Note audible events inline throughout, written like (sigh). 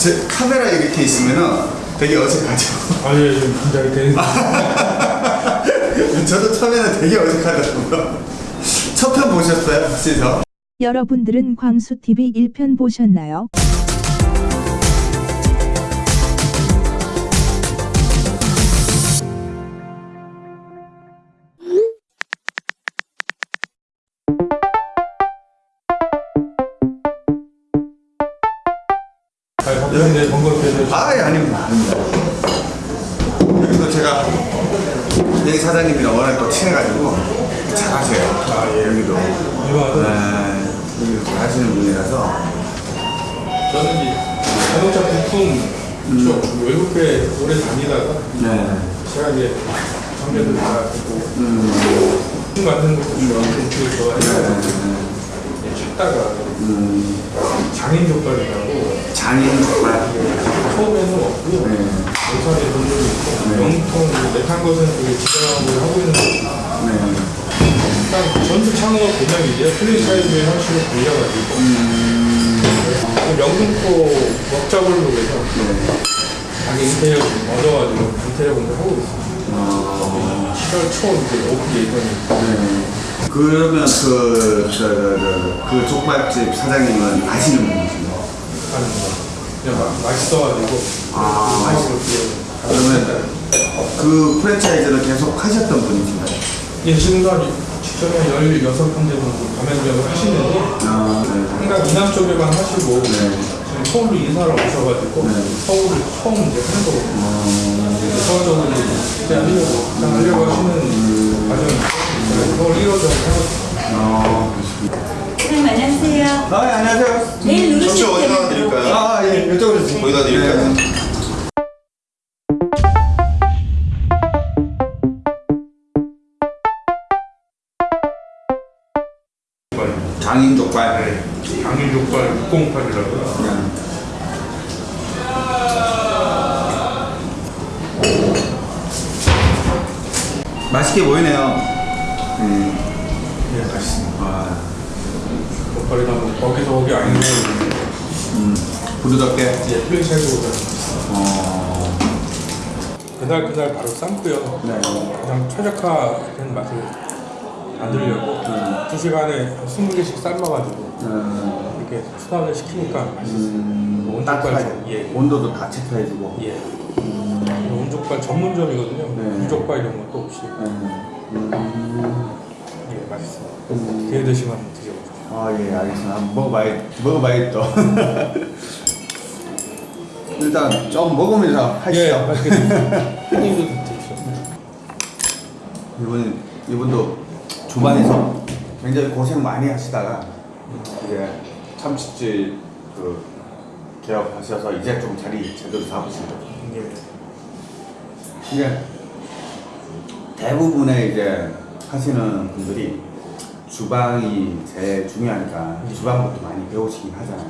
제 카메라 이렇게 있으면은 되게 어색하죠. 아니 예, 좀 긴장이 되는 (laughs) 저도 처음에는 되게 어색하더라고요. 첫 편 보셨어요? 혹시서? 여러분들은 광수TV 1편 보셨나요? 잘 바쁘신데 번거롭게 아, 예, 아닙니다. 여기도 제가 여기 사장님이랑 워낙 또 친해가지고 잘하세요. 아, 예. 여기도. 네, 여기도 잘 하시는 분이라서. 저는 이 자동차 부품 쪽 외국에 오래 다니다가 네. 제가 이제 장비도 잘하고 음, 부품 만드는 것도 좋아하고 공투를 좋아해서 네. 찾다가 음, 장인 족발이라고 장인 족발. 처음에는 없고요 네. 예산에 돈도 있고 네. 영통 내탄 것은 되게 지정하고 하고 있는 거고 네. 일단 전수 창업 개념이죠 프랜차이즈의 형식을 돌려가지고 음, 그 명등포 먹자골로 해서 네. 자기 인테리어 좀 얻어가지고 인테리어 공부 하고 있어요. 어, 7월 초 이제 오픈 예정이 네. 그러면 그, 저, 저, 저, 그 족발집 사장님은 아시는 분이신가요? 거. 그냥 막 맛있어가지고 아, 맛있어. 그러면 그 프랜차이즈를 계속 하셨던 분이신가요? 예, 지금도 한 직전에 16군데 정도 가맹점을 하시는데 아, 네. 항상 이남 쪽에만 하시고 네. 지금 서울로 이사를 오셔가지고 네. 서울을 처음 이제 하는 거거든요. 어, 서울 적으로 이제 하려고 그냥 하려고 하시는 과정이 있 어요. 서울 1호 정도 하고 어, 그렇습니다. 선생님 안녕하세요. 아, 예, 안녕하세요. 내일 누르실 어디다 드릴까요? 아, 예, 이쪽으로 주세요. 거기다 드릴까요? 네. 장인 족발. 장인 족발 608이라고요. 그냥. 맛있게 보이네요. 음. 예, 맛있습니다. 아, 족발이 다 거기서 거기 아닌데 음. 부드럽게. 예, 프랜차이즈보다 어. 그날 그날 바로 삶고요. 네. 가장 최적화된 맛을 만들려고 두 시간에 20개씩 삶아가지고 음. 이렇게 수납을 시키니까 맛있어요. 음. 따뜻하게. 좀, 예. 온도도 다 체크해주고. 예. 온족발 전문점이거든요. 네. 무족발 이런 것도 없이 음. 예, 맛있어요. 음. 기회 되시면 한번 드셔보세요. 아, 예, 알겠습니다. 한번 먹어봐야, 먹어봐야겠다. (laughs) 일단 좀 먹으면서 하시죠. 예. (laughs) 이분, 이분도 주방에서 굉장히 고생 많이 하시다가 이제 참치집 그 개업하셔서 이제 좀 자리 제대로 잡으신 거죠. 예. 이게 대부분의 이제 하시는 분들이 주방이 제일 중요하니까 주방부터 많이 배우시긴 하잖아요.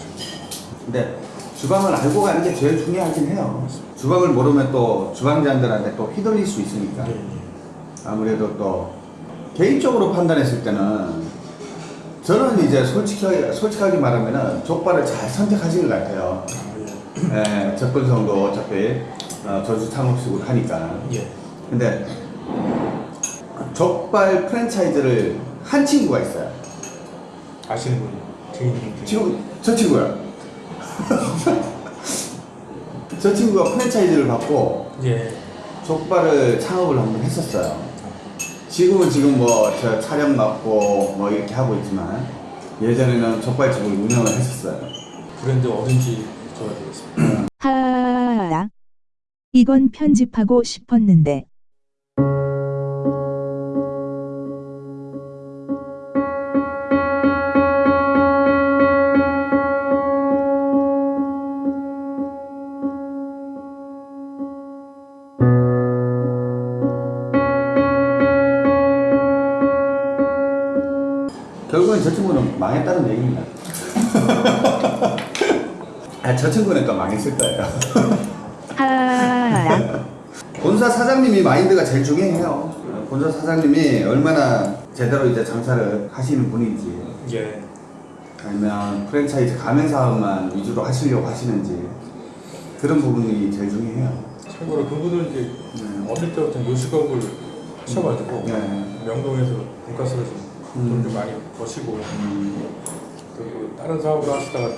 근데 주방을 알고 가는 게 제일 중요하긴 해요. 주방을 모르면 또 주방장들한테 또 휘둘릴 수 있으니까. 예, 예. 아무래도 또 개인적으로 판단했을 때는 저는 이제 솔직하게, 솔직하게 말하면은 족발을 잘 선택하신 것 같아요. 예, 접근성도 어차피 어, 전수 창업식으로 하니까. 예. 근데 족발 프랜차이즈를 한 친구가 있어요. 아시는 분이 증인 지금 저 친구야. (laughs) 저 친구가 프랜차이즈를 받고 예. 족발을 창업을 한번 했었어요. 지금은 지금 뭐저 촬영 맡고 뭐 이렇게 하고 있지만 예전에는 족발집을 운영을 했었어요. 브랜드 어딘지 되겠습니다. 하하하하. 이건 편집하고 싶었는데. 결국엔 저 친구는 망했다는 얘기입니다. (laughs) 아, 저 친구는 또 망했을 거예요. 하하하하. 본사 사장님이 마인드가 제일 중요해요. 본사 사장님이 얼마나 제대로 이제 장사를 하시는 분인지, 예. 아니면 프랜차이즈 가맹 사업만 위주로 하시려고 하시는지, 그런 부분이 제일 중요해요. 참고로 그분은 이제 네. 어릴 때부터 요식업을 하셔가지고 네. 명동에서 돈가스를 좀, 음. 돈좀 많이 버시고 음, 그리고 다른 사업을 하시다가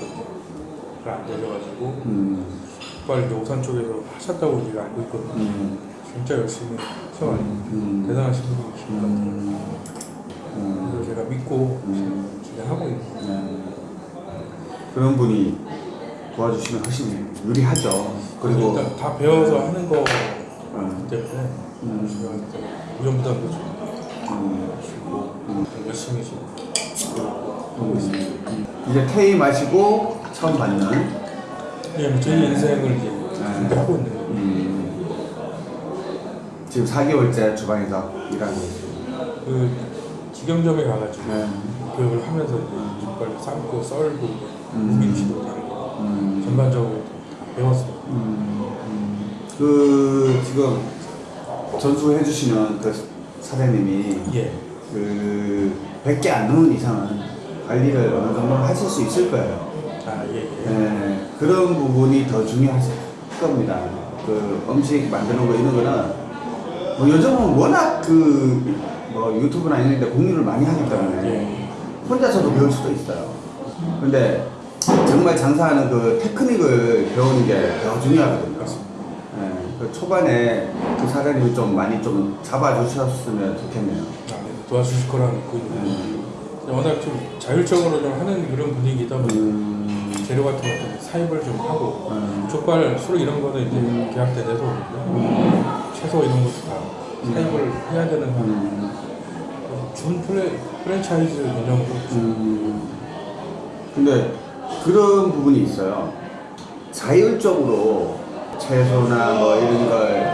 또안 되셔가지고 음, 이제 오산 쪽에서 하셨다고 제가 알고 있거든요. 음, 진짜 열심히 하셔가지고 음, 대단하신 분이신 것 같아요. 음, 음, 그래서 제가 믿고 음. 진행하고 있는 네. 그런 분이 도와주시면 훨씬 유리하죠. 그리고 일단 다 배워서 하는 거 음, 때문에 음, 위험부담도 좀 음, 음. 열심히 지금 하고 있습니다. 음. 이제 퇴임하시고 처음 받는 예, 뭐 저희 인생을 이제 네. 준비하고 있는 거예요. 음, 지금 4개월째 주방에서 일하고. 그 직영점에 가가지고 네. 교육을 하면서 이제 족발 삶고 썰고 음. 무김치도 담고 음, 전반적으로 다 배웠어요. 음, 음. 그 지금 전수해 주시는 그 사장님이 예. 그 100개 안 넘는 이상은 관리를 어느 정도 하실 수 있을 거예요. 아, 예, 예. 네, 그런 부분이 더 중요하실 겁니다. 그 음식 만드는 거 이런 거는 뭐 요즘은 워낙 그 뭐 유튜브나 이런 데 공유를 많이 하기 때문에 예. 혼자서도 배울 수도 있어요. 근데 정말 장사하는 그 테크닉을 배우는 게 더 중요하거든요. 그 초반에 그 사장님이 좀 많이 좀 잡아주셨으면 좋겠네요. 아, 네, 도와주실 거라고 믿고 있는데 음, 워낙 좀 자율적으로 좀 하는 그런 분위기다 보니 음, 재료 같은 것도 사입을 좀 하고 음, 족발, 술 이런 거는 이제 계약 때 내서 채소 이런 것도 다 사입을 해야 되는 한 음, 준 프레, 프랜차이즈 개념으로 음. 근데 그런 부분이 있어요. 자율적으로 채소나 뭐 이런 걸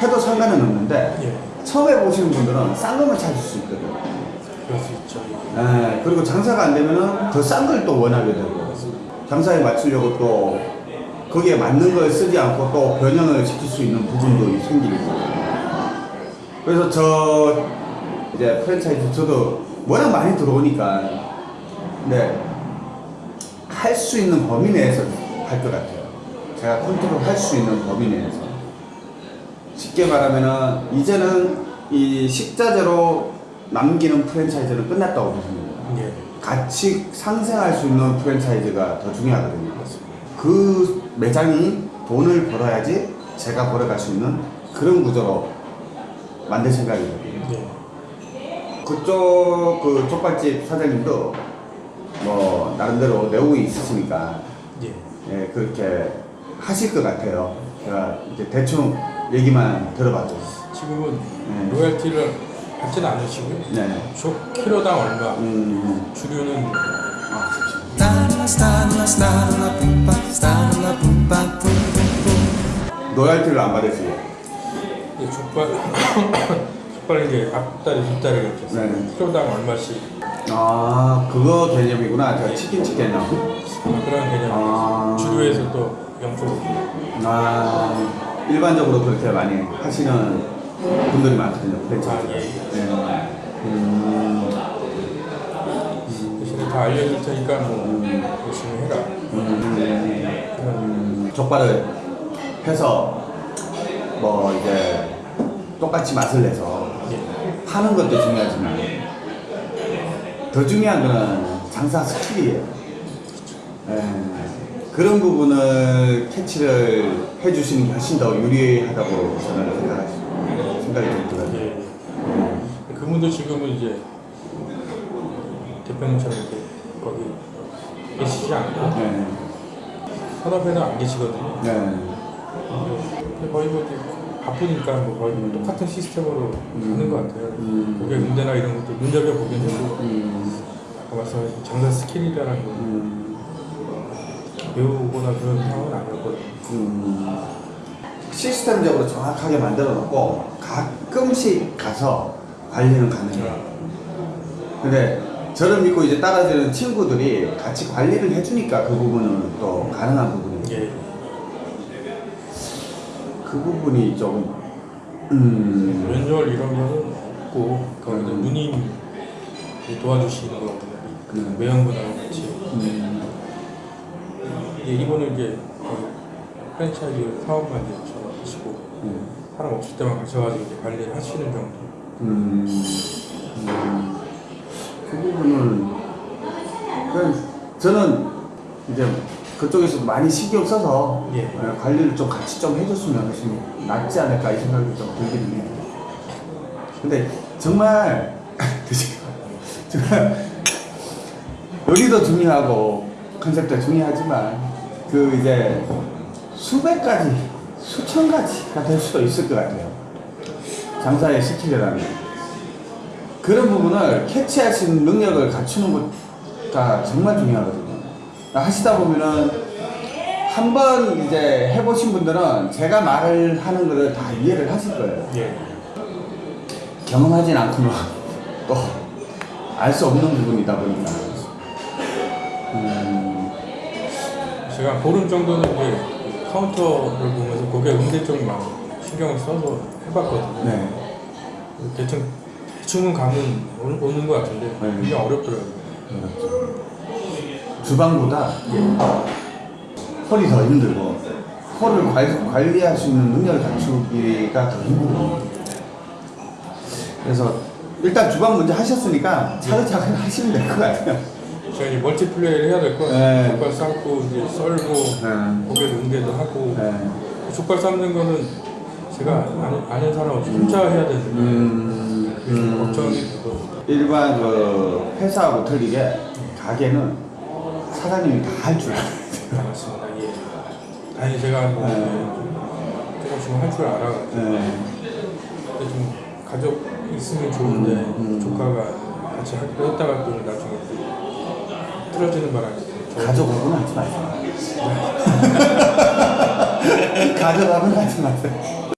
해도 상관은 없는데 예, 처음 해보시는 분들은 싼 것만 찾을 수 있거든요. 그럴 수 있죠. 예, 그리고 장사가 안 되면은 더 싼 걸 또 원하게 되고 장사에 맞추려고 또 거기에 맞는 걸 쓰지 않고 또 변형을 시킬 수 있는 부분도 생기고 그래서 저 이제 프랜차이즈 저도 워낙 많이 들어오니까 근데 할수 있는 범위 내에서 할 것 같아요 제가 컨트롤 할 수 있는 범위 내에서 쉽게 말하면 은 이제는 이 식자재로 남기는 프랜차이즈는 끝났다고 보십니다 예, 같이 상생할 수 있는 프랜차이즈가 더 중요하거든요. 그 매장이 돈을 벌어야지 제가 벌어갈 수 있는 그런 구조로 만들 생각이거든요. 예, 그쪽 그 족발집 사장님도 뭐 나름대로 내용이 있으시니까 예. 예, 그렇게 하실 것 같아요. 제가 이제 대충 얘기만 들어봤죠. 지금은 네. 로얄티를 받지는 않으시고요. 네. 족 키로당 얼마, 음, 주류는 아, pumpa, stalla, pumpa, pum, pum, pum. 로얄티를 안 받으시고. 이제 족발, (coughs) 족발 이제 앞다리, 뒷다리 이렇게 해서 네. 키로당 얼마씩 아, 그거 개념이구나. 제가 치킨 치킨 나 그런 개념이 아. 주류에서 또 아, 일반적으로 그렇게 많이 하시는 분들이 많거든요. 아, 프랜차이즈. 예. 네. 음, 다 알려줄 테니까 뭐 열심히 해라. 음, 족발을 해서 뭐 이제 똑같이 맛을 내서 예. 파는 것도 중요하지만 더 중요한 거는 장사 스킬이에요. 예, 그런 부분을 캐치를 해주시는 게 훨씬 더 유리하다고 저는 생각하- 생각이 들거든요. 예. 그분도 지금은 이제 대표님처럼 이렇게 거기 계시지 않고 네. 산업에는 안 계시거든요. 네. 근데 거의 뭐 바쁘니까 뭐 거의 뭐 똑같은 시스템으로 하는 것 같아요. 음. 고객 응대나 이런 것도 눈여겨 보긴 해도 음, 아까 말씀하신 장사 스킬이라는 거 음, 배우거나 그런 상황은 아니었거든요. 음. 시스템적으로 정확하게 만들어 놓고 가끔씩 가서 관리는 가능해요. 근데 저를 믿고 이제 따라주는 친구들이 같이 관리를 해주니까 그 부분은 또 가능한 부분이에요. 예. 그 부분이 조금 음, 연결 이런 거는 없고 이제 음. 누님이 도와주시는 거거든요. 그 음. 매형분하고 같이 음, 이제 이분은 이제 프랜차이즈 사업만 이제 저 하시고 음. 사람 없을 때만 가셔가지고 이제 관리를 하시는 정도. 음, 음, 그 부분은 저는 이제 그쪽에서 많이 신경 써서 예. 어, 관리를 좀 같이 좀 해줬으면 낫지 않을까 이 생각이 좀 들기는 해요. 근데 정말 (laughs) 정말 여기도 중요하고 컨셉도 중요하지만 그 이제 수백 가지 수천 가지가 될 수도 있을 것 같아요. 스킬이라는 게. 그런 부분을 캐치할 수 있는 능력을 갖추는 거가 정말 중요하거든요. 하시다 보면은 한번 이제 해보신 분들은 제가 말을 하는 거를 다 이해를 하실 거예요. 예. 경험하진 않고는 또 알 수 없는 부분이다 보니까. 음, 제가 보름 정도는 이제 카운터를 보면서 고객 응대 쪽만 신경을 써서 해봤거든요. 네. 대충 대충은 감은 오는, 것 같은데 네. 굉장히 어렵더라고요. 주방보다 홀이 더 힘들고 관- 관리할 수 있는 능력을 갖추기가 더 힘들어요. 그래서 일단 주방 먼저 하셨으니까 차근차근 하시면 될 것 같아요. 이제 멀티플레이를 해야 될거 네. 족발 삶고 이제 썰고 네. 고객 응대도 하고 네. 족발 삶는 거는 제가 아는, 아는 사람 없이 혼자 해야 되는데 음, 음, 걱정이 되고 일반 그 회사하고 틀리게 가게는 사장님이 다 할 줄 알아요. 많았습니다. 예. 다행히 제가 뭐 네. 조금씩은 할줄 알아가지고 좀 가족 있으면 좋은데 음, 음. 조카가 같이 하기로 했다가 또 나중에 또 틀어지는 바람에 저- 가져가고는 하지 마세요. (laughs) 가져가면 하지 마세요.